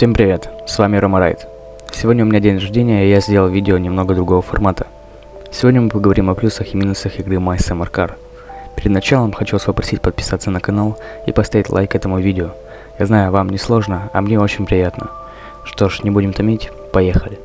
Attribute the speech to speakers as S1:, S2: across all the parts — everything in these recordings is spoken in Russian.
S1: Всем привет, с вами Рома Райт. Сегодня у меня день рождения, и я сделал видео немного другого формата. Сегодня мы поговорим о плюсах и минусах игры My Summer Car. Перед началом хочу вас попросить подписаться на канал и поставить лайк этому видео. Я знаю, вам не сложно, а мне очень приятно. Что ж, не будем томить, поехали.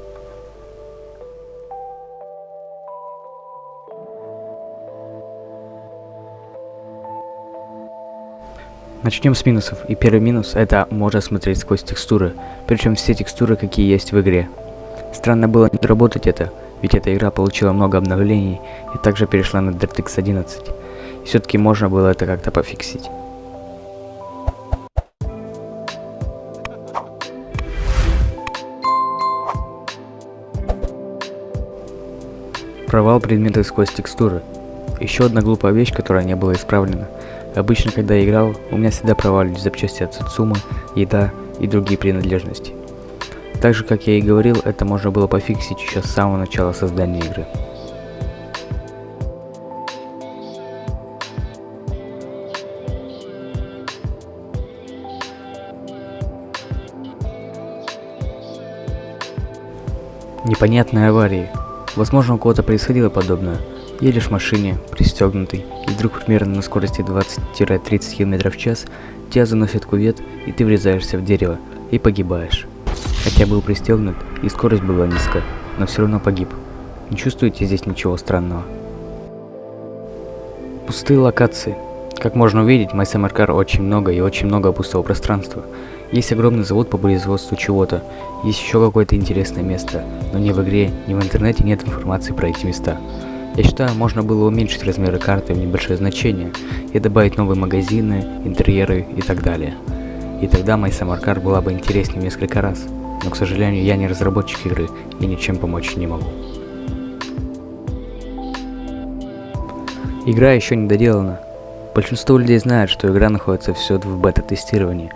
S1: Начнем с минусов. И первый минус это можно смотреть сквозь текстуры. Причем все текстуры, какие есть в игре. Странно было не доработать это, ведь эта игра получила много обновлений и также перешла на DirectX 11. И все-таки можно было это как-то пофиксить. Провал предметов сквозь текстуры. Еще одна глупая вещь, которая не была исправлена. Обычно, когда я играл, у меня всегда проваливались запчасти от Сацума, еда и другие принадлежности. Так же, как я и говорил, это можно было пофиксить еще с самого начала создания игры. Непонятные аварии. Возможно, у кого-то происходило подобное, Едешь в машине, пристегнутый, и вдруг примерно на скорости 20-30 км в час тебя заносит кувет, и ты врезаешься в дерево, и погибаешь. Хотя был пристегнут, и скорость была низкая, но все равно погиб. Не чувствуете здесь ничего странного? Пустые локации. Как можно увидеть, в MySummerCar очень много и очень много пустого пространства. Есть огромный завод по производству чего-то, есть еще какое-то интересное место, но ни в игре, ни в интернете нет информации про эти места. Я считаю, можно было уменьшить размеры карты в небольшое значение и добавить новые магазины, интерьеры и так далее. И тогда моя самаркар была бы интереснее несколько раз. Но, к сожалению, я не разработчик игры и ничем помочь не могу. Игра еще не доделана. Большинство людей знает, что игра находится все в бета-тестировании.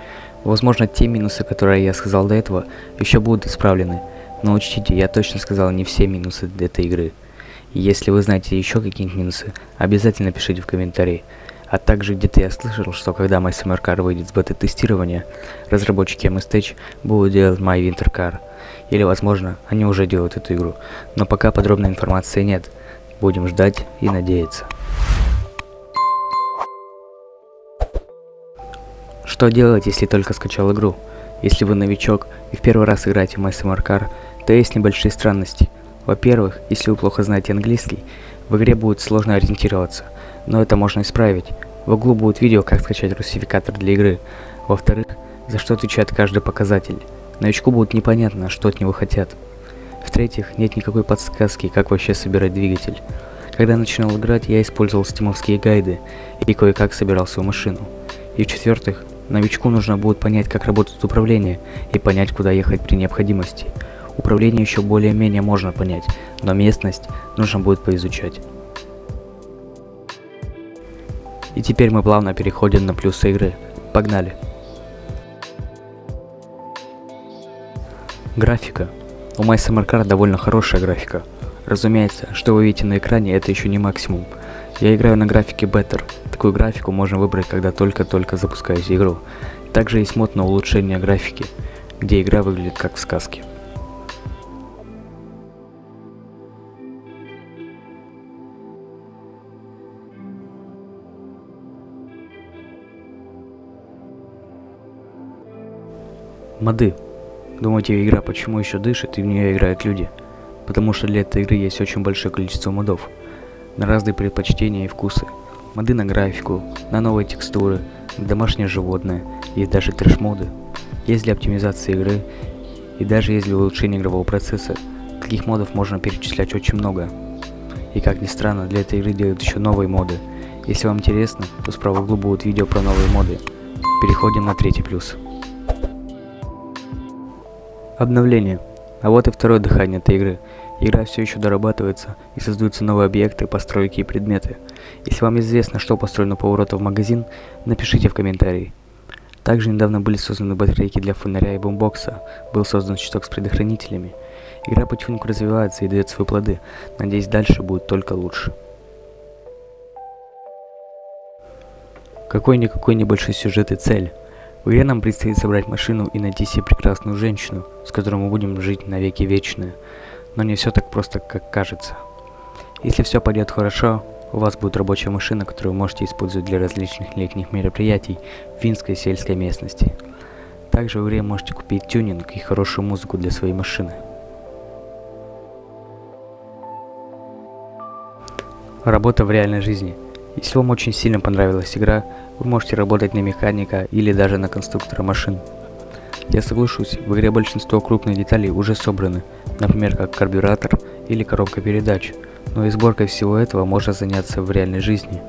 S1: Возможно, те минусы, которые я сказал до этого, еще будут исправлены. Но учтите, я точно сказал не все минусы этой игры. Если вы знаете еще какие-нибудь минусы, обязательно пишите в комментарии. А также где-то я слышал, что когда My Summer Car выйдет с бета-тестирования, разработчики MSTech будут делать My Winter Car. Или, возможно, они уже делают эту игру. Но пока подробной информации нет. Будем ждать и надеяться. Что делать, если только скачал игру? Если вы новичок и в первый раз играете в My Summer Car, то есть небольшие странности – во-первых, если вы плохо знаете английский, в игре будет сложно ориентироваться, но это можно исправить. В углу будет видео, как скачать русификатор для игры. Во-вторых, за что отвечает каждый показатель. Новичку будет непонятно, что от него хотят. В-третьих, нет никакой подсказки, как вообще собирать двигатель. Когда я начинал играть, я использовал стимовские гайды и кое-как собирал свою машину. И в-четвертых, новичку нужно будет понять, как работает управление и понять, куда ехать при необходимости. Управление еще более-менее можно понять, но местность нужно будет поизучать. И теперь мы плавно переходим на плюсы игры. Погнали! Графика. У My Summer Car довольно хорошая графика. Разумеется, что вы видите на экране, это еще не максимум. Я играю на графике Better. Такую графику можно выбрать, когда только-только запускаете игру. Также есть мод на улучшение графики, где игра выглядит как в сказке. Моды. Думаете, игра почему еще дышит и в нее играют люди? Потому что для этой игры есть очень большое количество модов. На разные предпочтения и вкусы. Моды на графику, на новые текстуры, на домашнее животное, есть даже трэш-моды. Есть для оптимизации игры и даже есть для улучшения игрового процесса. Таких модов можно перечислять очень много. И как ни странно, для этой игры делают еще новые моды. Если вам интересно, то справа в углу будут видео про новые моды. Переходим на третий плюс. Обновление. А вот и второе дыхание этой игры. Игра все еще дорабатывается и создаются новые объекты, постройки и предметы. Если вам известно, что построено по повороту в магазин, напишите в комментарии. Также недавно были созданы батарейки для фонаря и бомбокса, был создан щиток с предохранителями. Игра потихоньку развивается и дает свои плоды, надеюсь дальше будет только лучше. Какой-никакой небольшой сюжет и цель. Игре нам предстоит собрать машину и найти себе прекрасную женщину, с которой мы будем жить навеки вечные. Но не все так просто, как кажется. Если все пойдет хорошо, у вас будет рабочая машина, которую вы можете использовать для различных летних мероприятий в финской сельской местности. Также в игре можете купить тюнинг и хорошую музыку для своей машины. Работа в реальной жизни. Если вам очень сильно понравилась игра, вы можете работать на механика или даже на конструктора машин. Я соглашусь, в игре большинство крупных деталей уже собраны, например, как карбюратор или коробка передач, но и сборкой всего этого можно заняться в реальной жизни.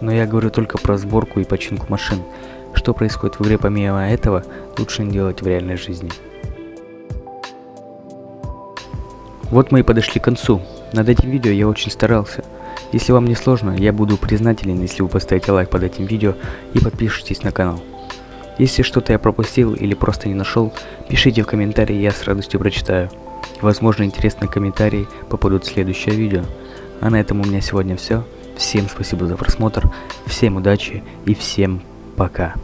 S1: Но я говорю только про сборку и починку машин. Что происходит в игре помимо этого, лучше не делать в реальной жизни. Вот мы и подошли к концу. Над этим видео я очень старался. Если вам не сложно, я буду признателен, если вы поставите лайк под этим видео и подпишитесь на канал. Если что-то я пропустил или просто не нашел, пишите в комментарии, я с радостью прочитаю. Возможно, интересные комментарии попадут в следующее видео. А на этом у меня сегодня все. Всем спасибо за просмотр, всем удачи и всем пока.